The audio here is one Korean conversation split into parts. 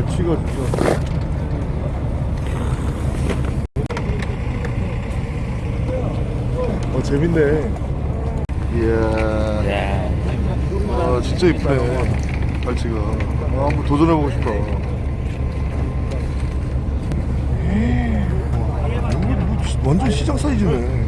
갈치가 진짜 어 재밌네. 이야. 아 진짜 이쁘네. 갈치가 아, 한번 도전해보고 싶다 와, 이거 뭐 지- 완전 시장 사이즈네.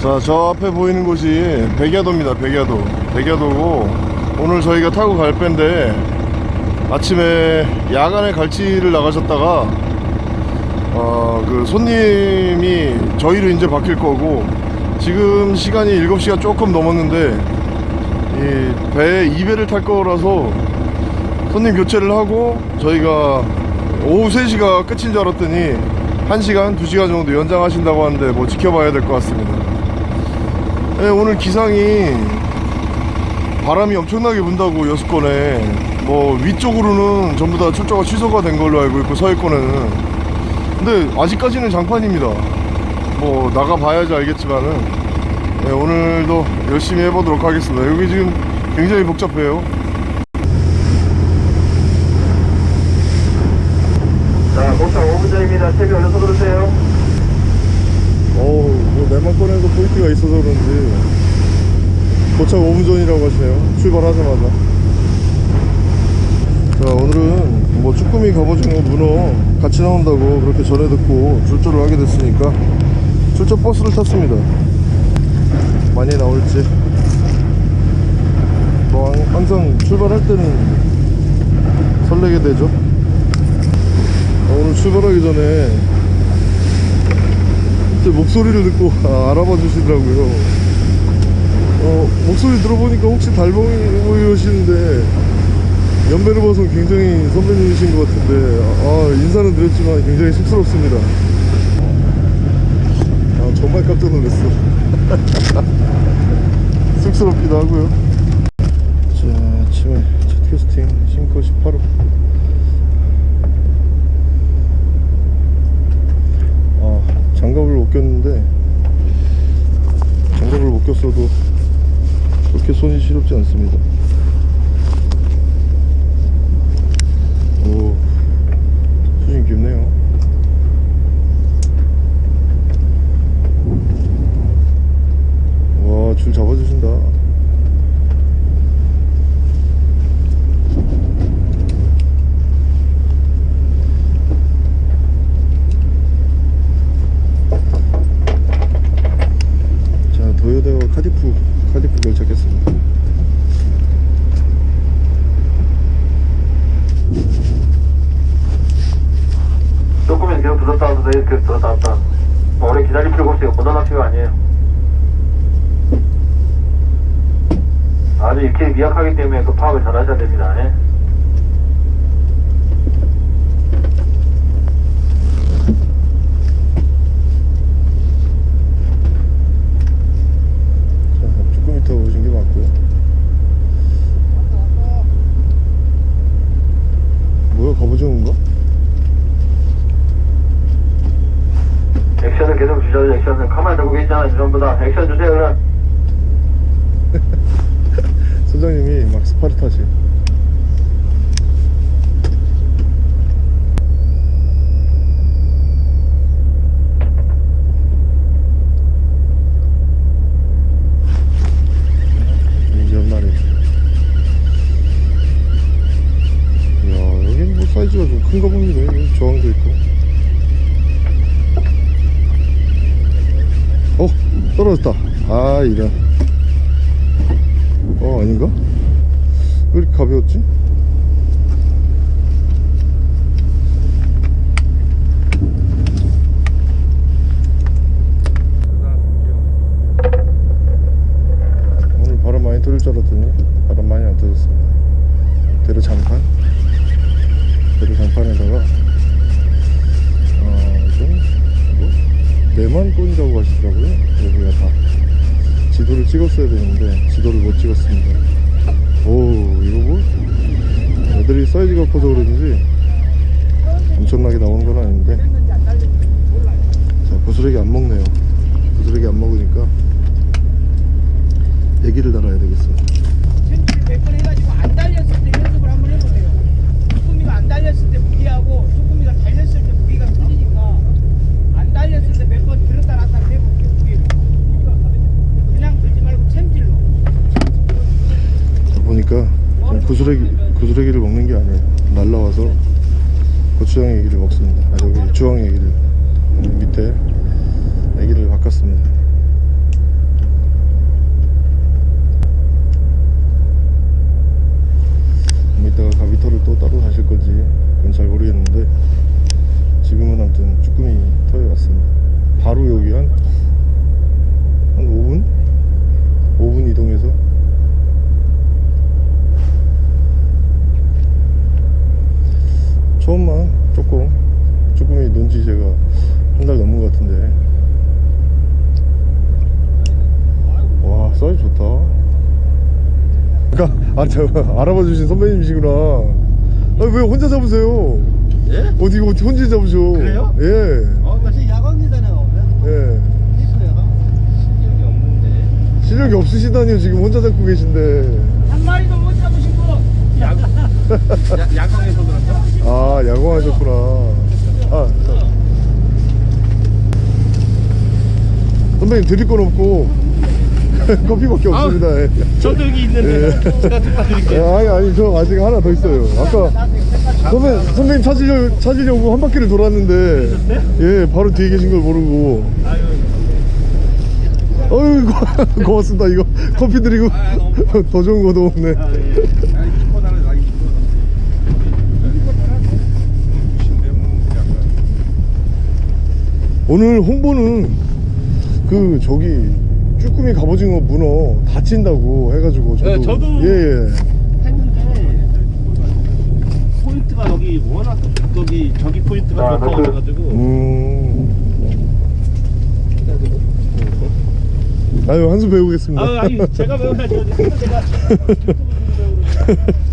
자, 저 앞에 보이는 곳이 백야도입니다. 백야도. 백야도고 오늘 저희가 타고 갈 배인데 아침에 야간에 갈치를 나가셨다가 어, 그 손님이 저희로 이제 바뀔 거고 지금 시간이 7시가 조금 넘었는데 이 배에 2배를 탈 거라서 손님 교체를 하고 저희가 오후 3시가 끝인 줄 알았더니 1시간, 2시간 정도 연장하신다고 하는데 뭐 지켜봐야 될 것 같습니다. 네, 오늘 기상이 바람이 엄청나게 분다고 여수권에. 뭐 위쪽으로는 전부 다 출조가 취소가 된 걸로 알고 있고 서해권에는. 근데 아직까지는 장판입니다. 뭐 나가봐야지 알겠지만은. 네, 오늘도 열심히 해보도록 하겠습니다. 여기 지금 굉장히 복잡해요 자, 목장 5분 전입니다. 채비 올려서 들으세요. 어우 뭐 내만 꺼내서 포인트가 있어서 그런지 도착 5분 전이라고 하시네요. 출발하자마자. 자 오늘은 뭐 쭈꾸미 갑오징어 문어 같이 나온다고 그렇게 전해 듣고 출조를 하게 됐으니까 출조 버스를 탔습니다. 많이 나올지. 뭐 항- 항상 출발할 때는 설레게 되죠. 어, 오늘 출발하기 전에 제 목소리를 듣고 아, 알아봐 주시더라고요. 어, 목소리 들어보니까 혹시 달봉이 보이시는데 연배를 봐서 굉장히 선배님이신 것 같은데 아, 인사는 드렸지만 굉장히 쑥스럽습니다. 아, 정말 깜짝 놀랐어. 쑥스럽기도 하고요. 자, 아침에 첫 캐스팅 싱커 18호. 아, 장갑을 못 꼈는데 장갑을 못 꼈어도 그렇게 손이 시렵지 않습니다 오 수심 깊네요 와 줄 잡아주신다 자 도요대와 카디프 카디프 결착했습니다 조금은 계속 들었다 놨다 이렇게 들었다 놨다. 뭐 오래 기다릴 필요가 없어요. 무난한 필요 아니에요. 아주 이렇게 미약하기 때문에 그 파악을 잘 하셔야 됩니다. 예? 자 쭈꾸미 타고 오신 게 맞고요 뭐야 갑오징어인가? 액션을 계속 주셔야죠. 액션을 가만히 들고 계시잖아요. 전부 다 액션 주세요. 그럼. 선장님이 막 스파르타식 이제 연말에 이야 여긴 뭐 사이즈가 좀 큰가 봅니다 여기 저항도 있고 어 떨어졌다 아 이런 찍었어야 되는데 지도를 못 찍었습니다. 오 이거 뭐? 애들이 사이즈가 커서 그런지 엄청나게 나오는 건 아닌데. 자 부스러기 안 먹네요. 부스러기 안 먹으니까 얘기를 달아야 되겠어 몇번 지금 안 달렸을 때 연습을 한번 해보세요 쭈꾸미가 안 달렸을 때 무기하고 쭈꾸미가 달렸을 때 무기가 틀리니까 안 달렸을 때 지금 구스레기, 구스레기를 먹는 게 아니에요. 날라와서 고추장 애기를 먹습니다. 아 저기 주황 애기를 음, 밑에 애기를 바꿨습니다. 뭐 이따가 가비터를 또 따로 사실 건지 그건 잘 모르겠는데 지금은 아무튼 쭈꾸미 터에 왔습니다. 바로 여기 한, 한 5분? 5분 이동해서 처음만 조금 쭈꾸미 논지 제가 한 달 넘은 것 같은데 와 사이즈 좋다 아, 저, 알아봐 주신 선배님이시구나 아, 왜 혼자 잡으세요 예? 어디 어디 혼자 잡으셔 그래요? 예 어, 나 지금 야광이잖아요. 예. 이거 야광 실력이 없는데. 실력이 없으시다니요 지금 혼자 잡고 계신데 한 마리도 못 잡으신 거. 야, 야광에서 그런가? 아 야광하셨구나 아 자. 선배님 드릴 건 없고 커피밖에 없습니다 예. 저도 여기 있는데. 예. 제가 좀 예, 드릴게요. 아니 아니 저 아직 하나 더 있어요 아까 선배, 선배님 찾으려, 찾으려고 한 바퀴를 돌았는데 예 바로 뒤에 계신 걸 모르고 아유, 고- 고맙습니다 이거 커피 드리고 더 좋은 것도 없네 아, 예. 오늘 홍보는 그 저기 쭈꾸미 갑오징어 문어 다친다고 해가지고 저도. 네, 저도 예 예. 했는데 포인트가 여기 워낙 저기 저기 포인트가 아, 좋다고 그- 해가지고. 음. 아유 한수 배우겠습니다. 아 아니 제가 배워야죠 제가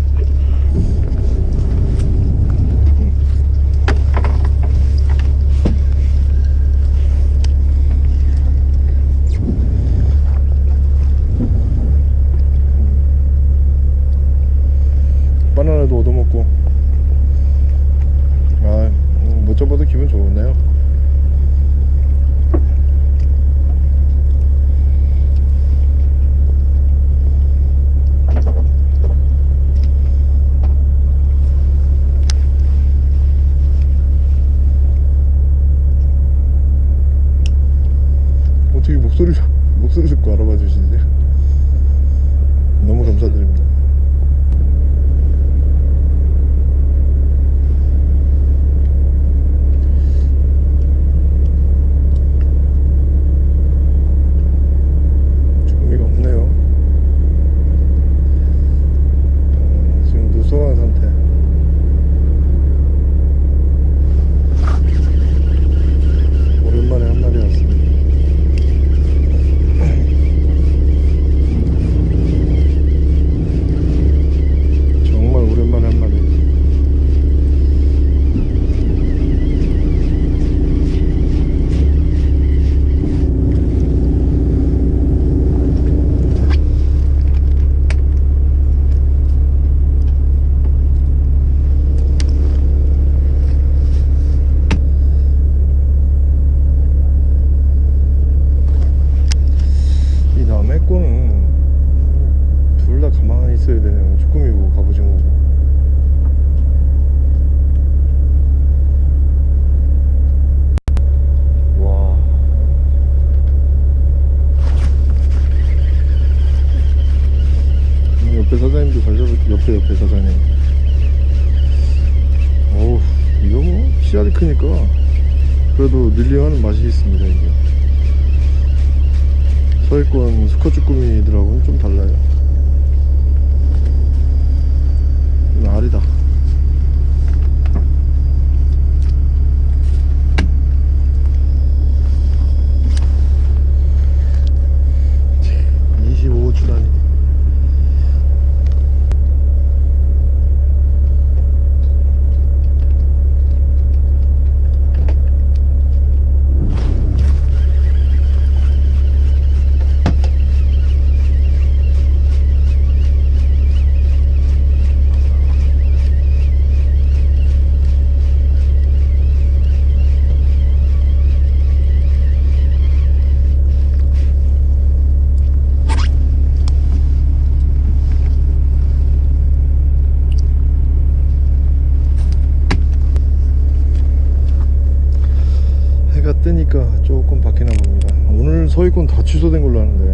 취소된 걸로 아는데.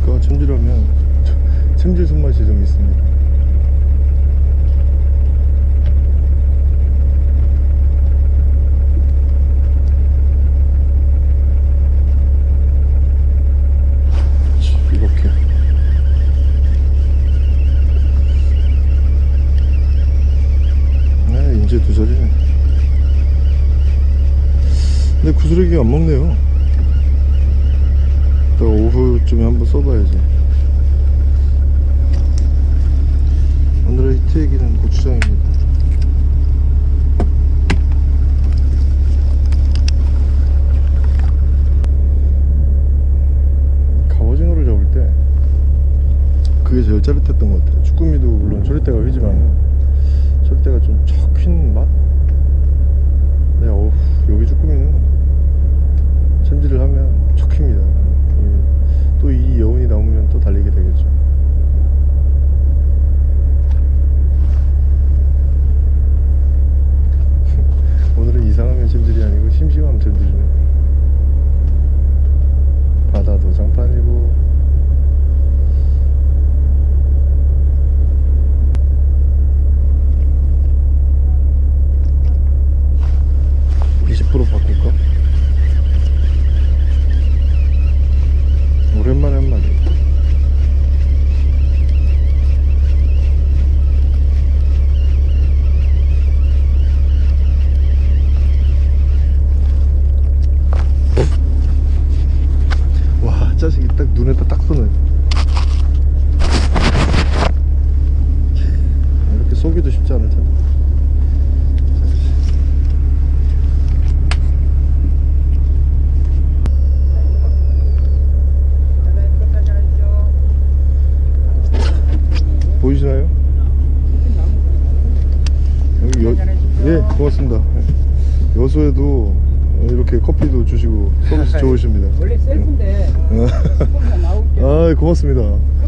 보니까 챔질하면 챔질 손맛이 좀 있습니다. 눈에다 딱 쏘네 아, 이렇게 쏘기도 쉽지 않을 텐데. 보이시나요? 여기 여, 예 고맙습니다. 예. 여수에도 이렇게 커피도 주시고 서비스 좋으십니다. 고맙습니다.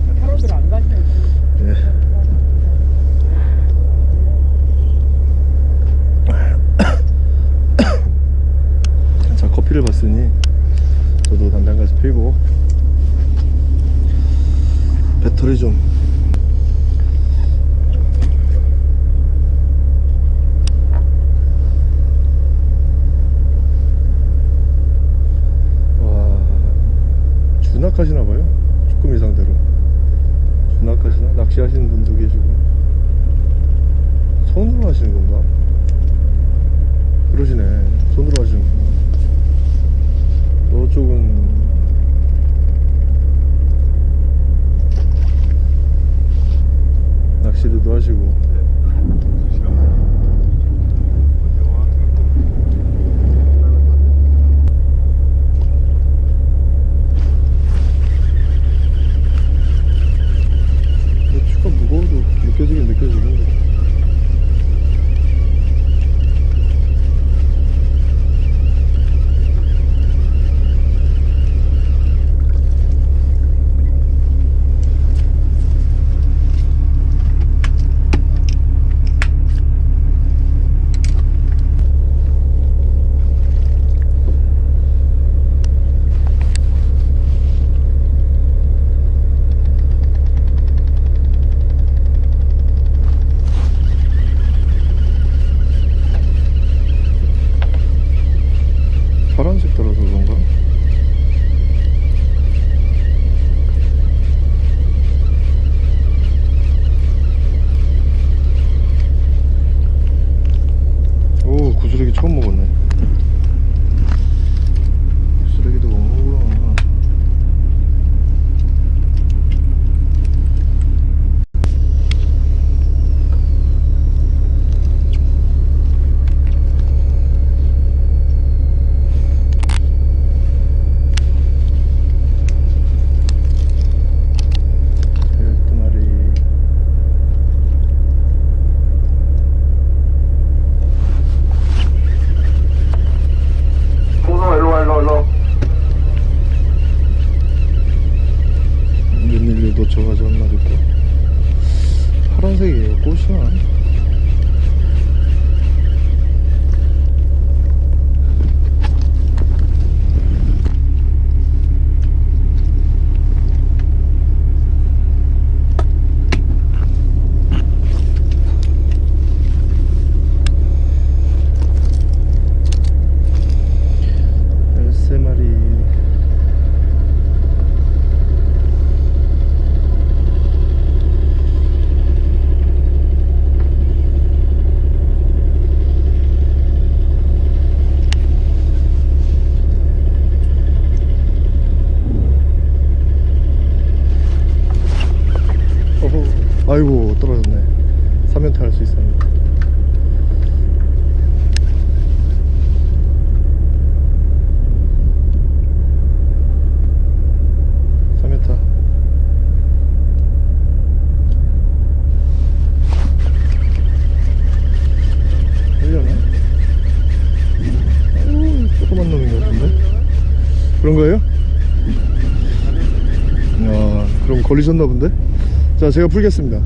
제가 풀겠습니다.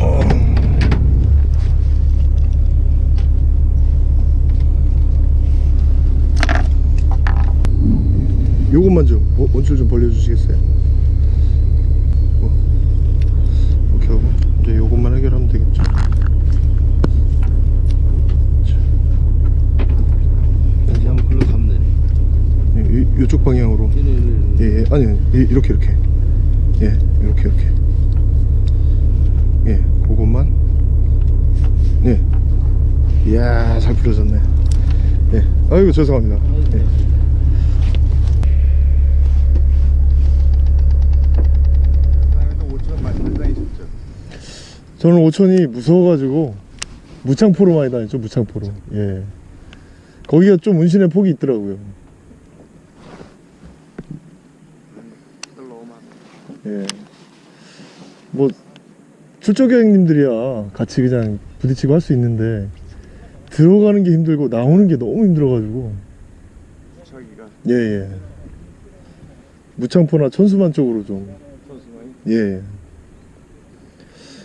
어. 요것만 좀 어, 원줄 좀 벌려주시겠어요? 어. 이렇게 하고 이제 요것만 해결하면 되겠죠. 다시 한번 글로 가면 되네. 이, 이- 요쪽 방향으로. 네네네. 예, 예. 아니, 아니, 이- 이렇게, 이렇게. 예, 이렇게, 이렇게. 예, 그것만. 예. 이야, 잘 풀어졌네. 예. 아이고, 죄송합니다. 예. 저는 오천이 무서워가지고 무창포로 많이 다녔죠, 무창포로. 예. 거기가 좀 운신의 폭이 있더라고요. 예. 뭐 출조 여행님들이야 같이 그냥 부딪히고 할 수 있는데 들어가는 게 힘들고 나오는 게 너무 힘들어가지고 자기가 예 예. 무창포나 천수만 쪽으로 좀 선수만이 예.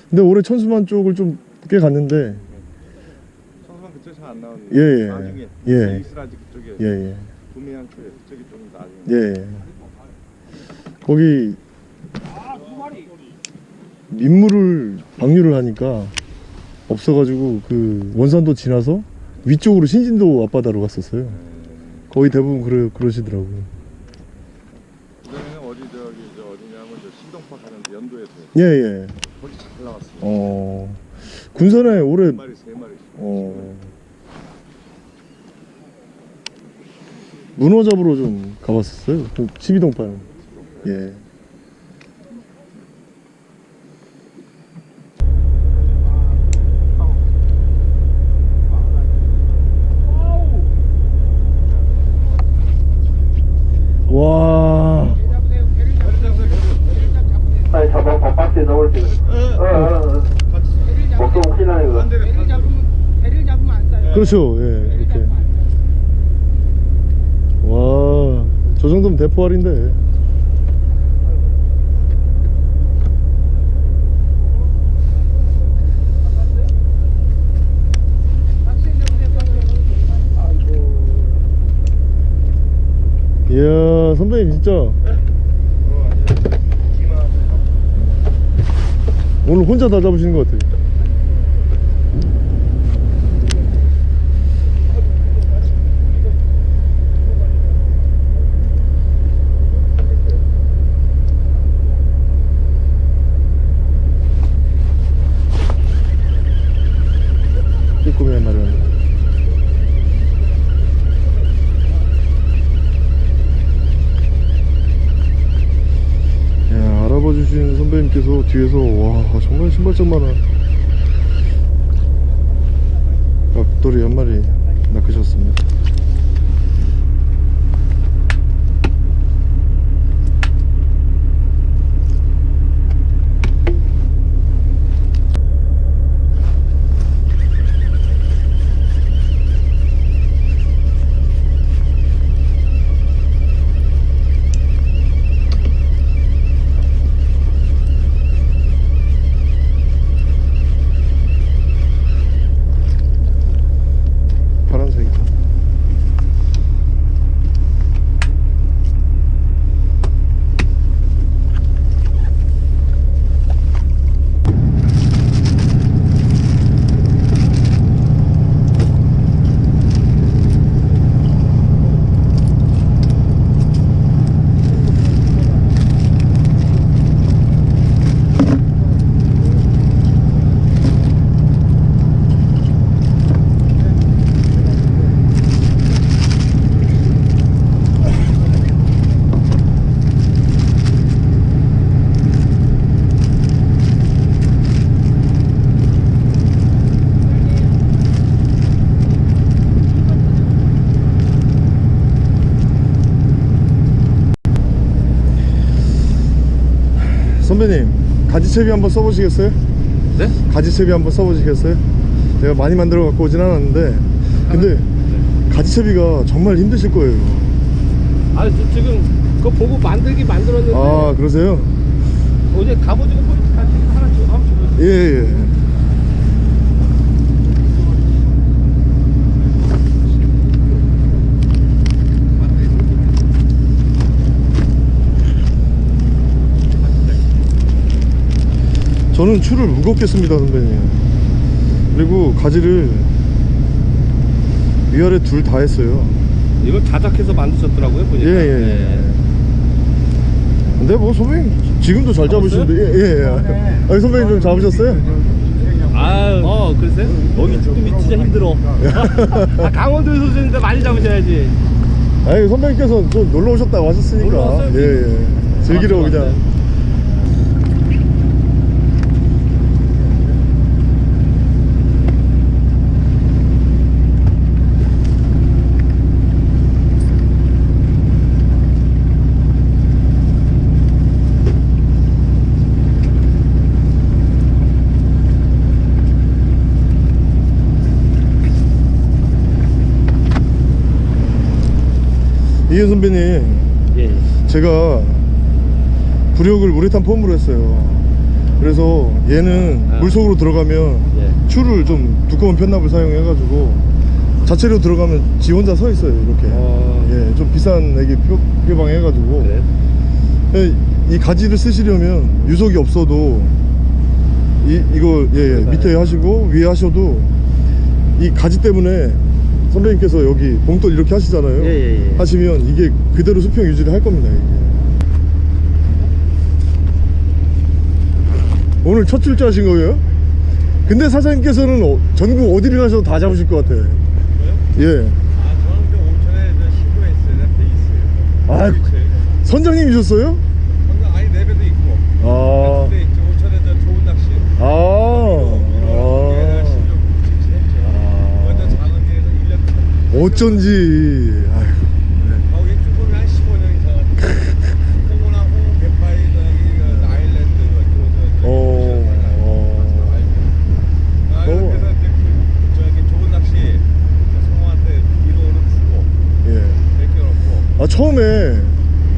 근데 올해 천수만 쪽을 좀 꽤 갔는데 선수만 그쪽 잘안 나오는데. 예, 예. 나중에 예. 이스라지 그쪽에. 예 예. 구미한 그 저기 좀 나중에. 예. 거기 민물을 방류를 하니까 없어가지고 그 원산도 지나서 위쪽으로 신진도 앞바다로 갔었어요. 거의 대부분 그러, 그러시더라고요. 연도에서 예, 예. 거기 잘 나왔어요. 어, 군산에 올해, 한 마리 세 마리. 어, 문어 잡으러 좀 가봤었어요. 그 12동파는. 예. 와, 아니 잡아 봐 박스에 넣을 때 어, 어, 어. 먹도 큰일 나네 그거 배를 잡으면 배를 잡으면 안 싸요. 그렇죠. 예, 배를 이렇게. 잡으면 안 싸요. 와, 저 정도면 대포알인데. 이야, 선배님 진짜. 오늘 혼자 다 잡으시는 것 같아요. 쭈꾸미 한 마리 왔네. 야, 알아봐 주신 선배님께서 뒤에서 와 정말 신발장만 한 앞돌이 한 마리 낚으셨습니다. 파란색. 선배님 가지채비 한번 써보시겠어요? 네? 가지채비 한번 써보시겠어요? 제가 많이 만들어 갖고 오진 않았는데 근데 가지채비가 정말 힘드실 거예요 아, 저 지금 그거 보고 만들기 만들었는데 아 그러세요? 어제 갑오징어 포인트 같이 하나 주 한번 주고 예예 저는 추를 무겁게 씁니다 선배님. 그리고 가지를 위아래 둘 다 했어요. 이걸 자작해서 만드셨더라고요 보니까. 예예 예, 네. 근데 뭐 선배님 지금도 잘 잡으시는데 예예 예, 아니 선배님 좀 잡으셨어요? 아, 어, 글쎄. 여기 쭈꾸미 진짜 힘들어. 아, 강원도에서 오셨는데 많이 잡으셔야지. 아니 선배님께서 좀 놀러 오셨다고 하셨으니까. 놀러 왔어요? 예 예. 즐기러 맞죠, 그냥 이현 선배님 예. 제가 부력을 우레탄 폼으로 했어요 그래서 얘는 아. 물속으로 들어가면 예. 추를 좀 두꺼운 편납을 사용해 가지고 자체로 들어가면 지 혼자 서 있어요 이렇게 아. 예, 좀 비싼 애기 표, 표방 해가지고? 예, 이 가지를 쓰시려면 유속이 없어도 이, 이거 예, 예, 밑에 하시고 위에 하셔도 이 가지 때문에 선배님께서 여기 봉돌 이렇게 하시잖아요 예, 예, 예. 하시면 이게 그대로 수평 유지를 할 겁니다 이게. 오늘 첫 출제 하신 거예요? 근데 사장님께서는 어- 전국 어디를 가셔도 다 잡으실 것 같아 예. 아 저는 그 오천에 저 신고했어요. 돼 있어요. 아. 선장님이셨어요? 겨놓고. 아 처음에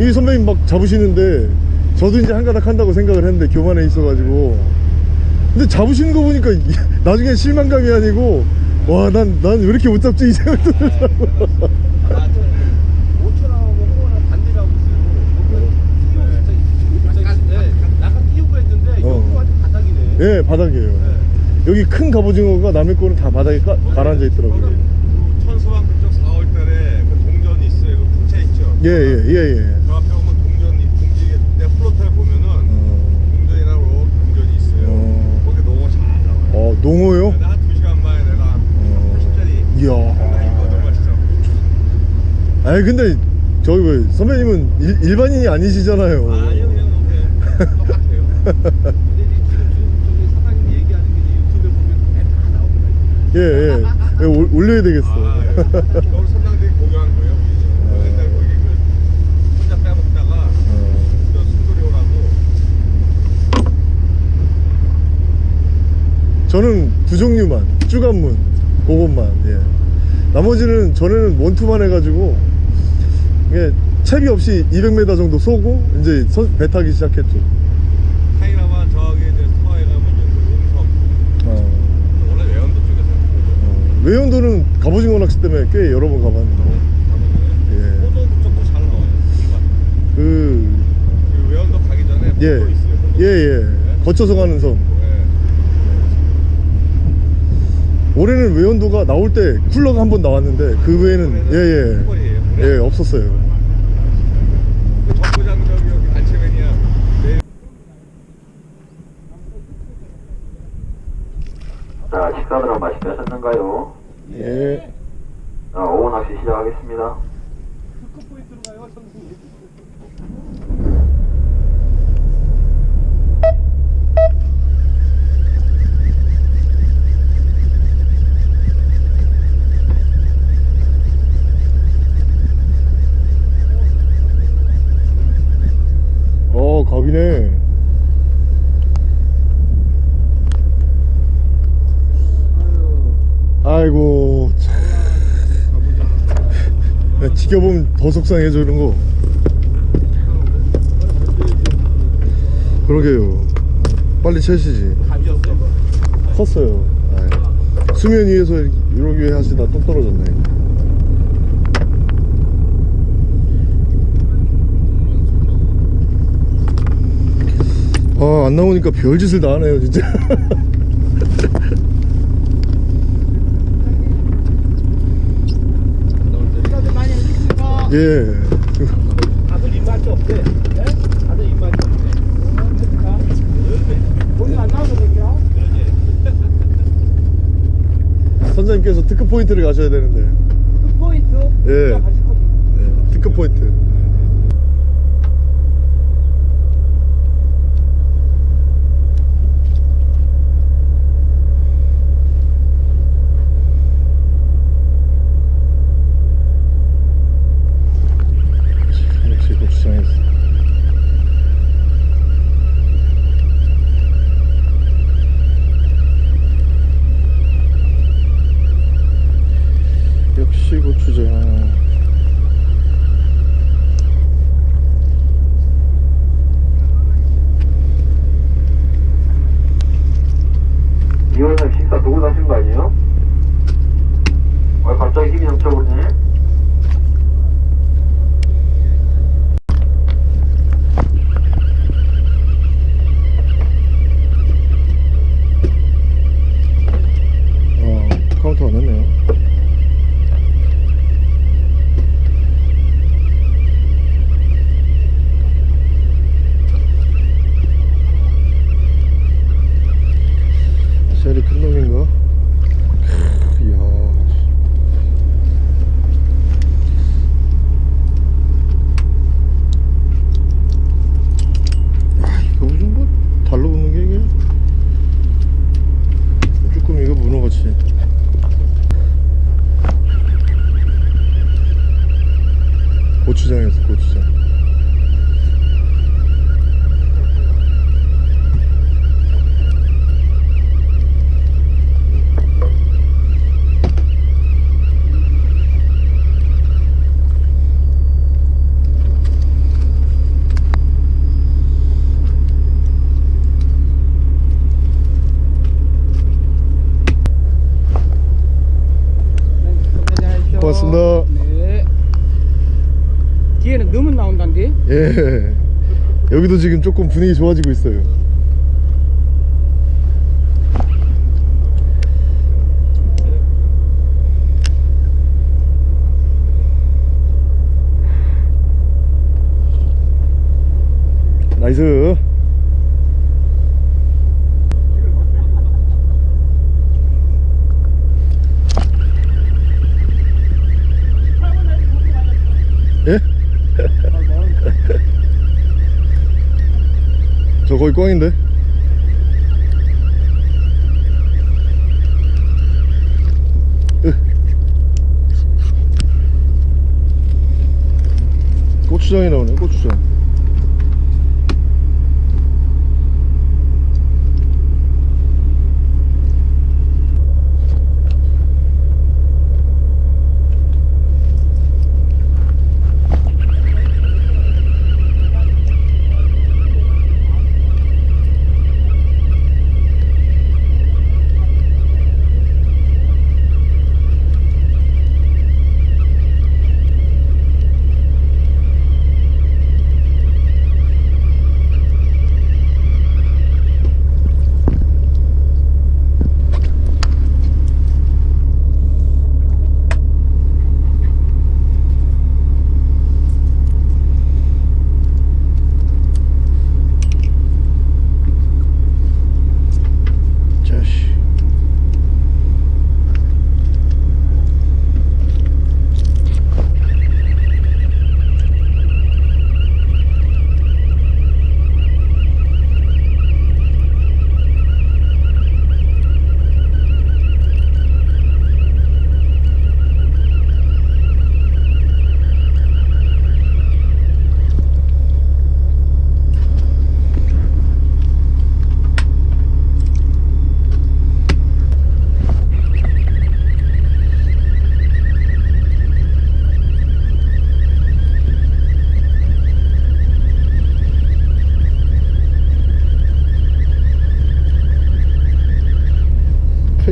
이 선배님 막 잡으시는데 저도 이제 한 가닥 한다고 생각을 했는데 교만에 있어가지고. 근데 잡으시는 거 보니까 이- 나중에 실망감이 아니고 와 난 난 왜 이렇게 못 잡지 이 생각 들더라고 네, 어. 예 바닥이에요 여기 큰 갑오징어가 남의 거는 다 바닥에 까, 가라앉아 있더라고요 천수왕 그쪽 4월 달에 그 동전이 있어요. 그 풍차 있죠. 예예예예 예, 예. 그 앞에 오면 동전이 공지에 내 플로트를 보면은 어, 동전이랑 로 동전이 있어요. 어. 거기 너무 잘 나와요. 어 농어요? 내가 한 2시간 만에 내가 어. 80짜리 이야 아니 근데 저기 왜 선배님은 일, 일반인이 아니시잖아요 아니요 그냥 똑같아요. 예, 예. 예, 올- 올려야 되겠어. 아, 예. 겨울 선장들이 고교한 거예요. 우리. 옛날 거기 그 혼자 빼먹다가 저 순돌이 오라고 저는 두 종류만, 쭈간문, 그것만, 예. 나머지는 전에는 원투만 해가지고, 이게 채비 없이 200m 정도 쏘고, 이제 선- 배 타기 시작했죠. 타이라만 저기 서해 가면 용성 어, 원래 외연도 쪽에서 어, 외연도는 갑오징어 낚시 때문에 꽤 여러 번 가봤는데, 예. 호도 그쪽도 잘 나와요. 그, 그 외연도 가기 전에 예, 있어요. 호도. 예, 예. 거쳐서 가는 섬. 예. 올해는 외연도가 나올 때 쿨러가 한 번 나왔는데, 그 외에는, 예, 예. 꿀벌이에요. 예, 없었어요. 그 정부장 저기 여기 안채맨이야. 내 자, 식사들은 맛있게 하셨는가요? 예. 자, 오후 낚시 시작하겠습니다. 어, 갑이네. 아이고, 참. 야, 지켜보면 더 속상해져, 이런 거. 그러게요. 빨리 채시지. 컸어요. 아이. 수면 위에서 이렇게 하시다 또 떨어졌네. 아, 안 나오니까 별짓을 다 하네요, 진짜. 식사들 많이 해주시니까 예. 다들 입맛이 없대. 네? 다들 입맛이 없대. 오늘 안 나와서 그럴게요. 선장님께서 특급 포인트를 가셔야 되는데. 근놈인가? 예. 여기도 지금 조금 분위기 좋아지고 있어요. 나이스 예? 저 거의 꽝인데 으. 고추장이 나오네 고추장 자식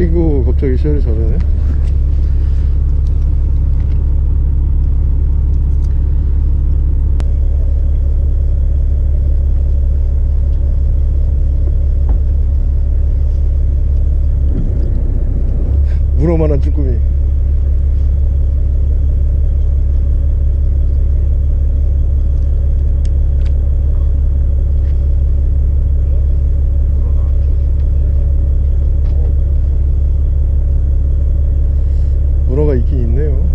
아이고 갑자기 시야를 잘하네. 문어만한 쭈꾸미 문어가 있긴 있네요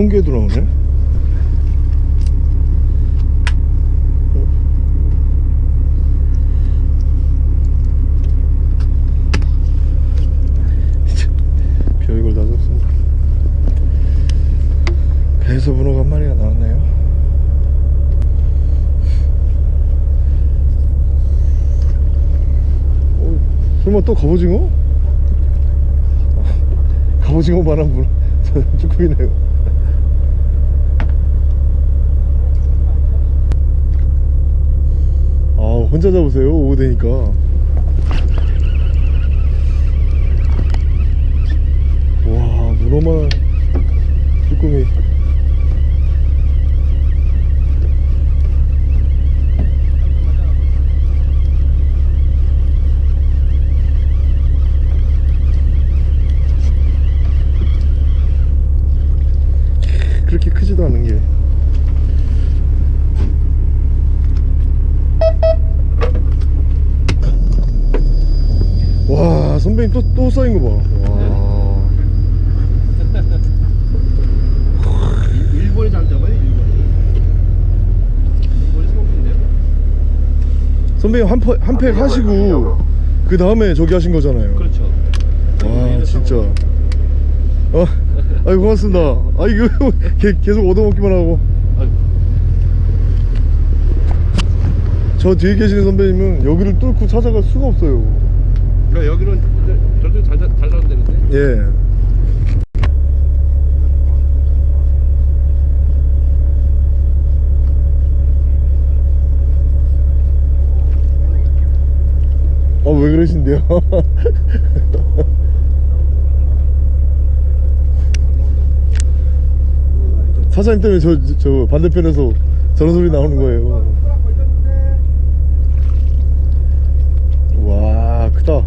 송개도 나오네 별걸 다 줬습니다 배에서 문어가 한 마리가 나왔네요 어, 설마 또 갑오징어? 아, 갑오징어만한 문어 쭈꾸미네요. 아 혼자 잡으세요? 오후 되니까. 와 문어만 쭈꾸미 그렇게 크지도 않은 게 또, 또 쌓인 거 봐. 와. 일- 일본이 잘 잡아요 일본이 일본이 성공인데요 선배님 한, 퍼- 한팩 하시고 그 다음에 저기 하신 거잖아요. 그렇죠 와 진짜. 어, 아이 고맙습니다. 아 이거 개- 계속 얻어먹기만 하고. 저 뒤에 계시는 선배님은 여기를 뚫고 찾아갈 수가 없어요. 그러니까 여기는 저쪽 잘, 잘 나오면 되는데 예. 어, 왜 그러신데요? 사장님 때문에 저, 저- 저 반대편에서 저런 소리 나오는 거예요. 와, 크다.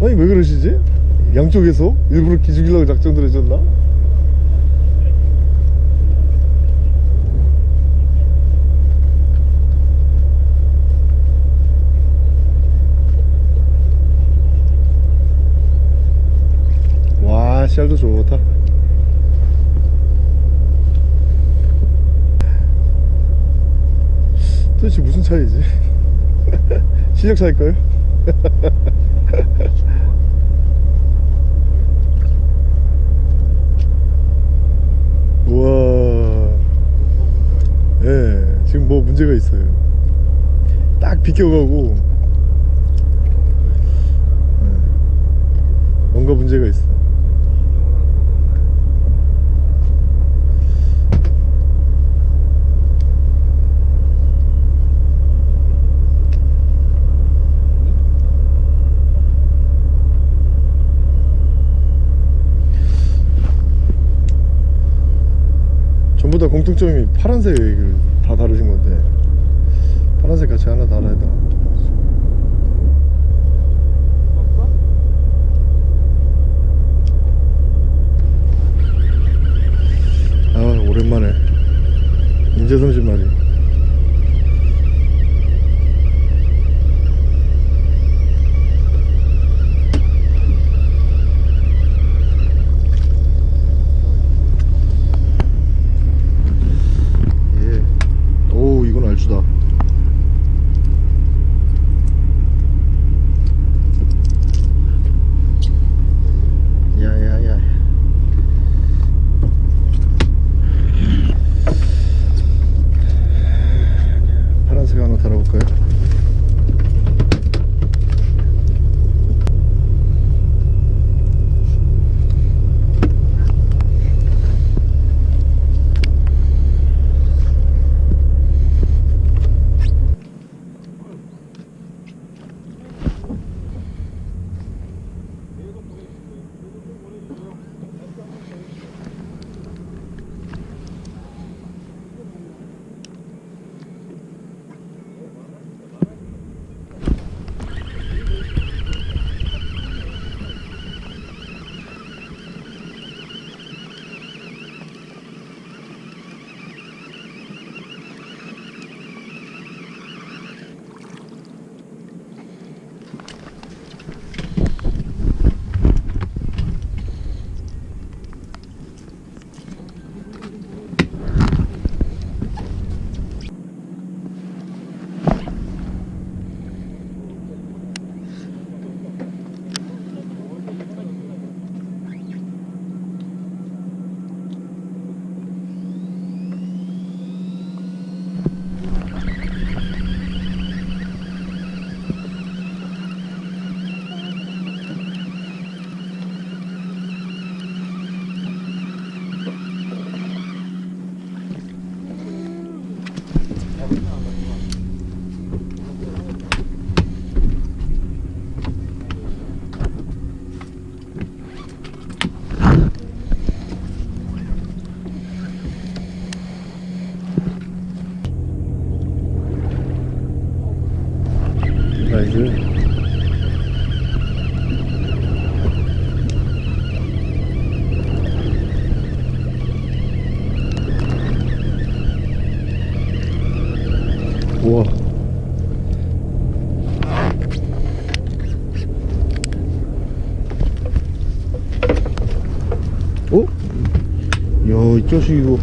아니 왜 그러시지? 양 쪽에서 일부러 기죽이려고 작전 들으셨나? 와 씨알도 좋다 도대체 무슨 차이지? 실력 차일까요? 우와 예 지금 뭐 문제가 있어요. 딱 비껴가고 예, 뭔가 문제가 있어 전부 다 공통점이 건데 파란색 같이 이거.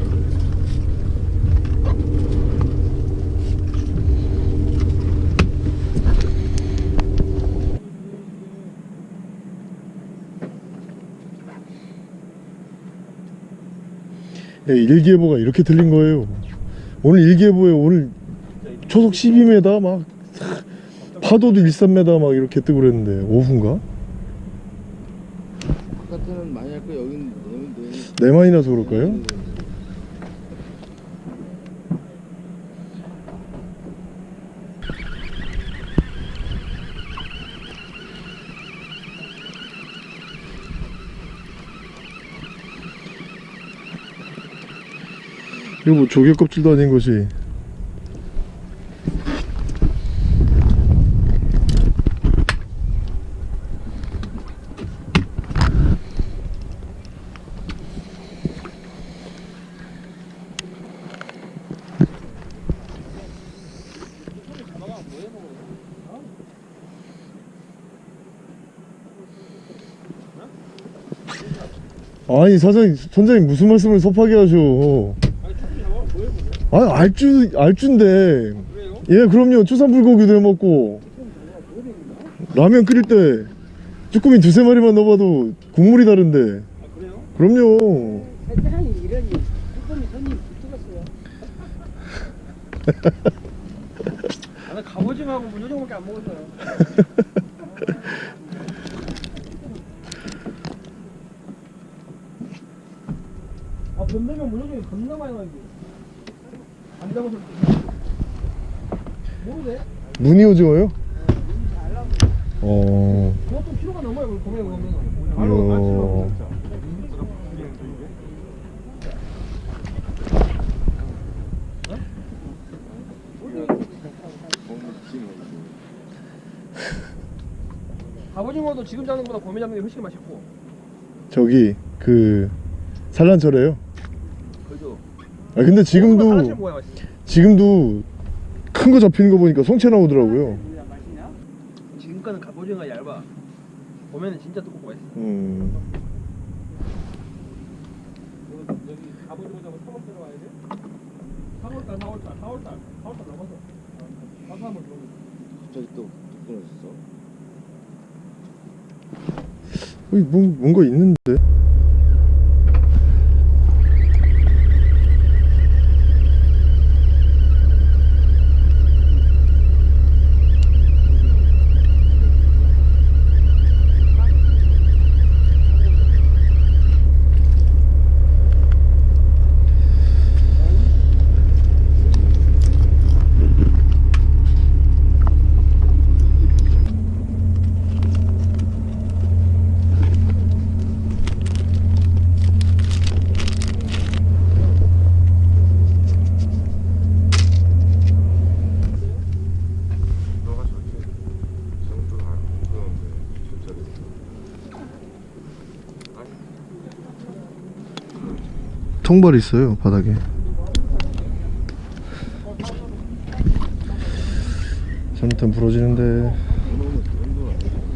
야, 일기예보가 이렇게 틀린 거예요. 오늘 일기예보에 오늘 초속 12m 막 파도도 1, 3m 막 이렇게 뜨고 그랬는데 오후인가? 바깥에는 많이 할거 여기는 내면 돼. 내 많이 나서 그럴까요? 이거 뭐 조개 껍질도 아닌 것이 아니 사장님 선장님 무슨 말씀을 섭하게 하셔 아 알주 알주인데 예 그럼요 추산불고기도 해먹고 라면 끓일 때 쭈꾸미 두세 마리만 넣어봐도 국물이 다른데 그럼요 세상이 이러니 쭈꾸미 손님 붙었어요. 나는 갑오징어하고 문어종밖에 안 먹었어요. 아, 범되면 문어종이 겁나 많이. 안 무늬 오징어요? 어... 그것도 키로가 넘어요. 보면 보면. 갑오징어도 지금 잡는 것보다 곰에 잡는 게 훨씬 맛있고. 저기 그 산란철에요. 아 근데 지금도 맛있어. 지금도 큰 거 잡히는 거 보니까 성체 나오더라고요 지금 거는 갑오징어가 얇아. 보면은 진짜 두껍고 맛있어. 음... 여기 갑오징어 잡고 3월 들어와야 돼? 3월달, 4월달, 4월달, 4월달 넘어서. 가서 한번 들어오면 갑자기 또 끊어졌어. 여기 뭐, 뭔가 있는데 너가 저렇게 정도를 안 그러는데 진짜로 통발 있어요 바닥에. 잘못하면 부러지는데.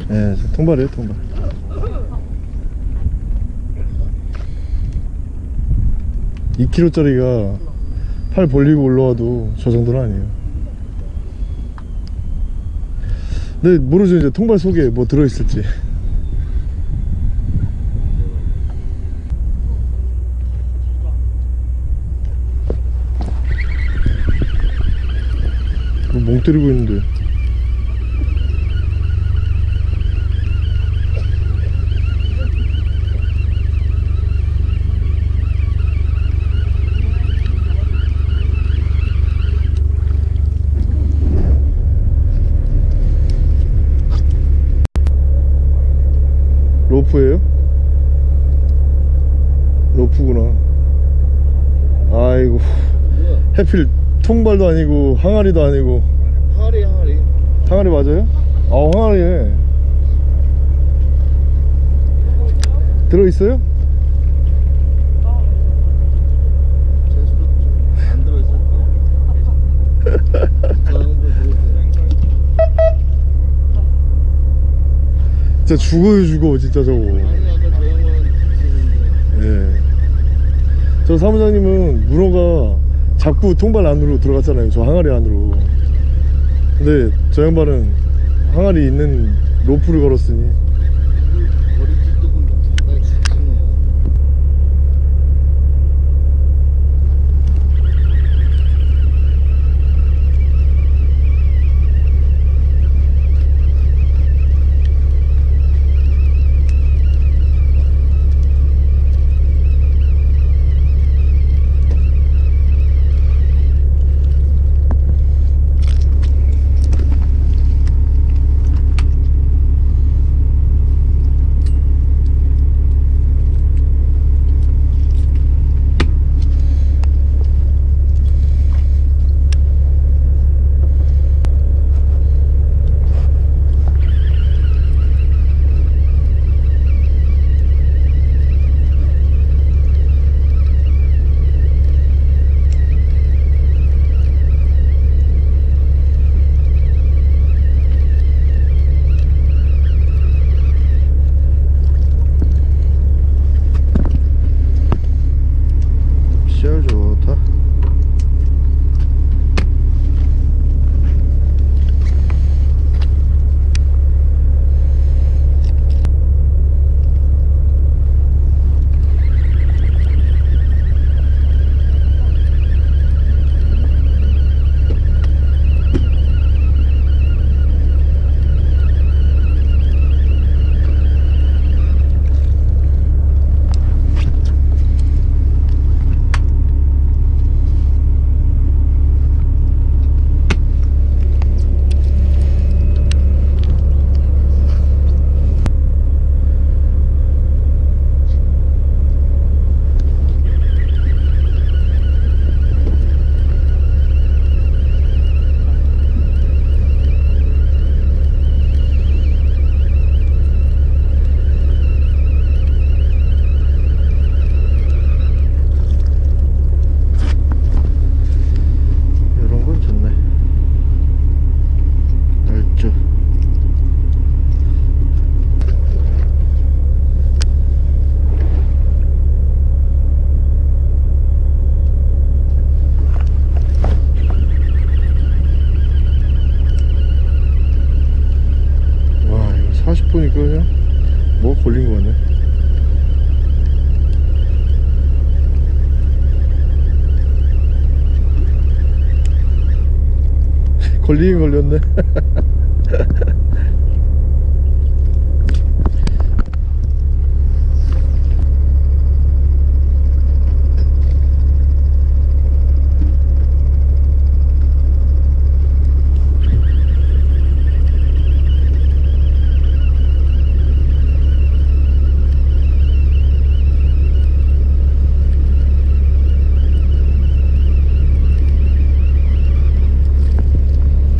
예 통발이에요 통발. 이 k g 짜리가 팔 벌리고 올라와도 저 정도는 아니에요. 근데 모르죠 이제 통발 속에 뭐 들어있을지 때리고 있는데. 로프예요? 로프구나. 아이고. 해필 통발도 아니고 항아리도 아니고 항아리 맞아요? 아 항아리네 들어있어요? 진짜 죽어요 죽어 진짜 저거 아니 아까 저 양반 있었는데. 예. 저 사무장님은 문어가 자꾸 통발 안으로 들어갔잖아요 저 항아리 안으로 근데 저 양반은 항아리 있는 로프를 걸었으니 걸 리긴 걸렸네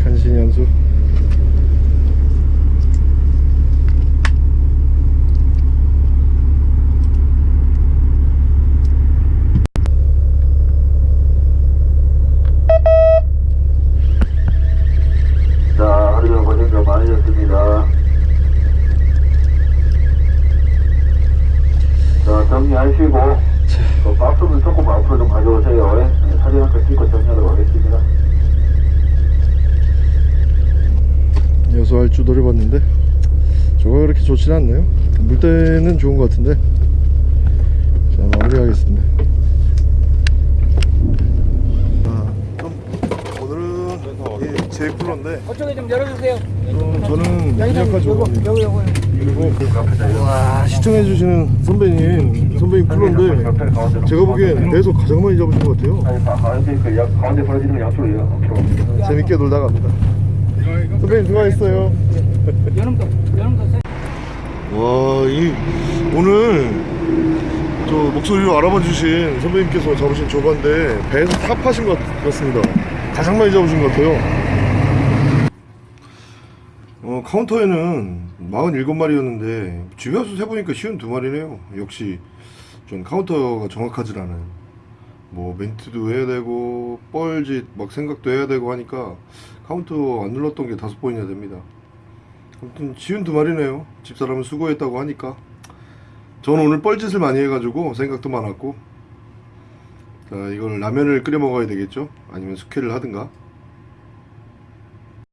간신히 연수 자, 하루 종일 고생 좀 많으셨습니다. 자, 정리하시고, 그 박스는 조금 앞으로 좀 가져오세요. 예, 사진 한 컷 찍고 정리하도록 하겠습니다. 여수할 주 노려봤는데 저거 그렇게 좋진 않네요? 물때는 좋은 것 같은데. 자 마무리하겠습니다. 자, 오늘은 제 쿨러인데 그쪽에 좀 열어주세요. 어, 저는 미약한 조건입니다 여기 여기. 그리고 와 시청해주시는 선배님 선배님 쿨러인데 제가 보기엔 배에서 가장 많이 잡으신 것 같아요. 아니, 가- 가운데, 그 약- 가운데 벌어지는 건 양쪽이에요. 재밌게 놀다 갑니다. 선배님 수고하셨어요. 여름도. 와, 이 오늘 저 목소리로 알아봐 주신 선배님께서 잡으신 조과인데 배에서 top하신 것 같습니다. 가장 많이 잡으신 것 같아요. 어, 카운터에는 47마리였는데 집에 와서 세보니까 쉰두 마리네요. 역시 좀 카운터가 정확하질 않아요. 뭐 멘트도 해야 되고 뻘짓 막 생각도 해야 되고 하니까 카운터 안 눌렀던 게 다섯 번이나 됩니다. 아무튼 쉰두 마리네요. 집사람은 수고했다고 하니까 저는 오늘 뻘짓을 많이 해가지고 생각도 많았고 자 이걸 라면을 끓여 먹어야 되겠죠? 아니면 숙회를 하든가